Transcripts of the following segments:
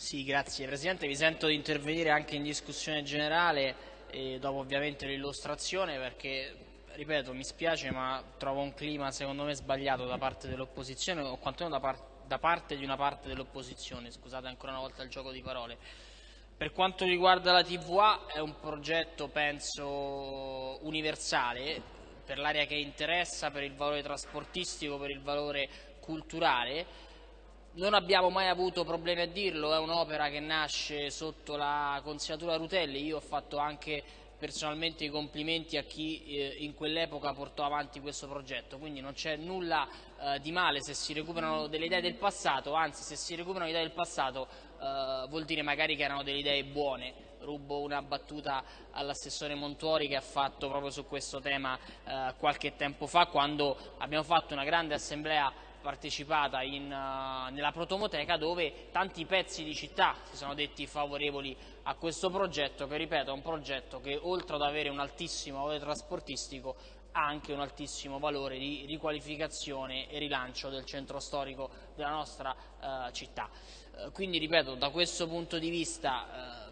Sì, grazie Presidente, vi sento di intervenire anche in discussione generale e dopo ovviamente l'illustrazione perché, ripeto, mi spiace ma trovo un clima secondo me sbagliato da parte dell'opposizione o quantomeno da, par da parte di una parte dell'opposizione, scusate ancora una volta il gioco di parole. Per quanto riguarda la TVA è un progetto penso universale per l'area che interessa, per il valore trasportistico, per il valore culturale non abbiamo mai avuto problemi a dirlo, è un'opera che nasce sotto la consigliatura Rutelli, io ho fatto anche personalmente i complimenti a chi eh, in quell'epoca portò avanti questo progetto, quindi non c'è nulla eh, di male se si recuperano delle idee del passato, anzi se si recuperano idee del passato eh, vuol dire magari che erano delle idee buone. Rubo una battuta all'assessore Montuori che ha fatto proprio su questo tema eh, qualche tempo fa quando abbiamo fatto una grande assemblea partecipata in, uh, nella protomoteca dove tanti pezzi di città si sono detti favorevoli a questo progetto che ripeto è un progetto che oltre ad avere un altissimo valore trasportistico ha anche un altissimo valore di riqualificazione e rilancio del centro storico della nostra uh, città. Uh, quindi ripeto da questo punto di vista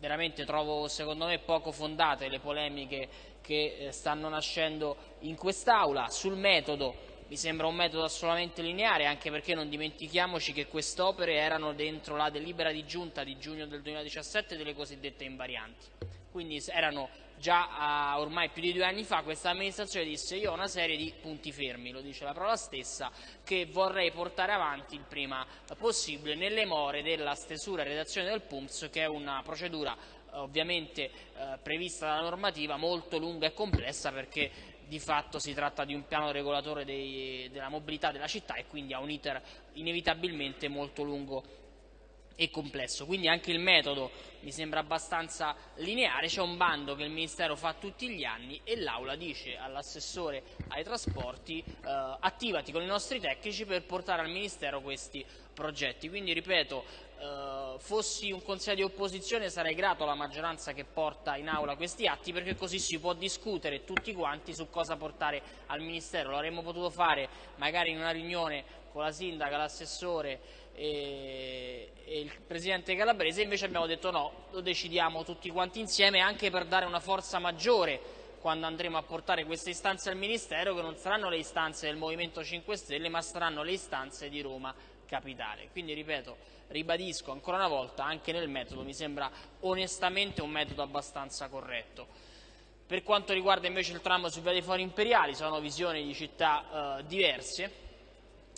veramente trovo secondo me poco fondate le polemiche che eh, stanno nascendo in quest'Aula sul metodo mi sembra un metodo assolutamente lineare, anche perché non dimentichiamoci che queste opere erano dentro la delibera di giunta di giugno del 2017 delle cosiddette invarianti. Quindi erano già uh, ormai più di due anni fa questa amministrazione disse io ho una serie di punti fermi, lo dice la parola stessa, che vorrei portare avanti il prima possibile nelle more della stesura e redazione del PUMS che è una procedura ovviamente eh, prevista dalla normativa molto lunga e complessa perché di fatto si tratta di un piano regolatore dei, della mobilità della città e quindi ha un iter inevitabilmente molto lungo e complesso. Quindi anche il metodo mi sembra abbastanza lineare, c'è un bando che il Ministero fa tutti gli anni e l'Aula dice all'assessore ai trasporti eh, attivati con i nostri tecnici per portare al Ministero questi progetti. Quindi ripeto, eh, fossi un consiglio di opposizione sarei grato alla maggioranza che porta in aula questi atti perché così si può discutere tutti quanti su cosa portare al Ministero. Lo avremmo potuto fare magari in una riunione con la sindaca, l'assessore e, e, il presidente Calabrese, invece abbiamo detto no, lo decidiamo tutti quanti insieme anche per dare una forza maggiore quando andremo a portare queste istanze al Ministero che non saranno le istanze del Movimento 5 Stelle ma saranno le istanze di Roma capitale. Quindi ripeto, ribadisco ancora una volta, anche nel metodo mi sembra onestamente un metodo abbastanza corretto. Per quanto riguarda invece il tram sui viati fuori imperiali, sono visioni di città eh, diverse.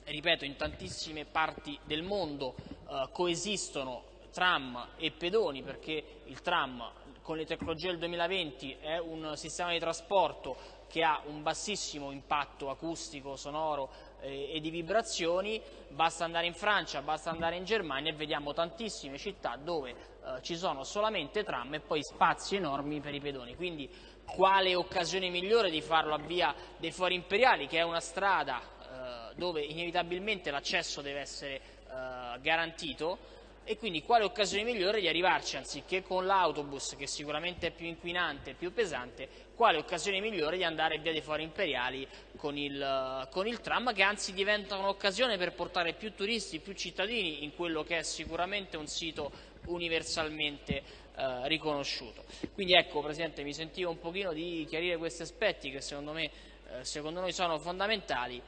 Ripeto, in tantissime parti del mondo eh, coesistono tram e pedoni perché il tram con le tecnologie del 2020 è un sistema di trasporto che ha un bassissimo impatto acustico, sonoro eh, e di vibrazioni, basta andare in Francia, basta andare in Germania e vediamo tantissime città dove eh, ci sono solamente tram e poi spazi enormi per i pedoni. Quindi quale occasione migliore di farlo a via dei Fori Imperiali, che è una strada eh, dove inevitabilmente l'accesso deve essere eh, garantito, e quindi quale occasione migliore di arrivarci anziché con l'autobus che sicuramente è più inquinante e più pesante quale occasione migliore di andare via dei fori imperiali con il, con il tram che anzi diventa un'occasione per portare più turisti, più cittadini in quello che è sicuramente un sito universalmente eh, riconosciuto. Quindi ecco Presidente mi sentivo un pochino di chiarire questi aspetti che secondo me eh, secondo noi sono fondamentali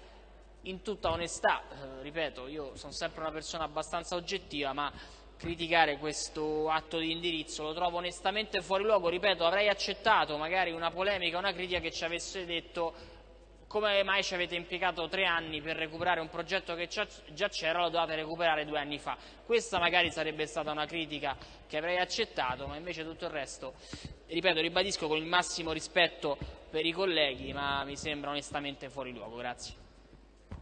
in tutta onestà, eh, ripeto, io sono sempre una persona abbastanza oggettiva, ma criticare questo atto di indirizzo lo trovo onestamente fuori luogo, ripeto, avrei accettato magari una polemica, una critica che ci avesse detto come mai ci avete impiegato tre anni per recuperare un progetto che già c'era, lo dovete recuperare due anni fa. Questa magari sarebbe stata una critica che avrei accettato, ma invece tutto il resto, ripeto, ribadisco con il massimo rispetto per i colleghi, ma mi sembra onestamente fuori luogo. Grazie.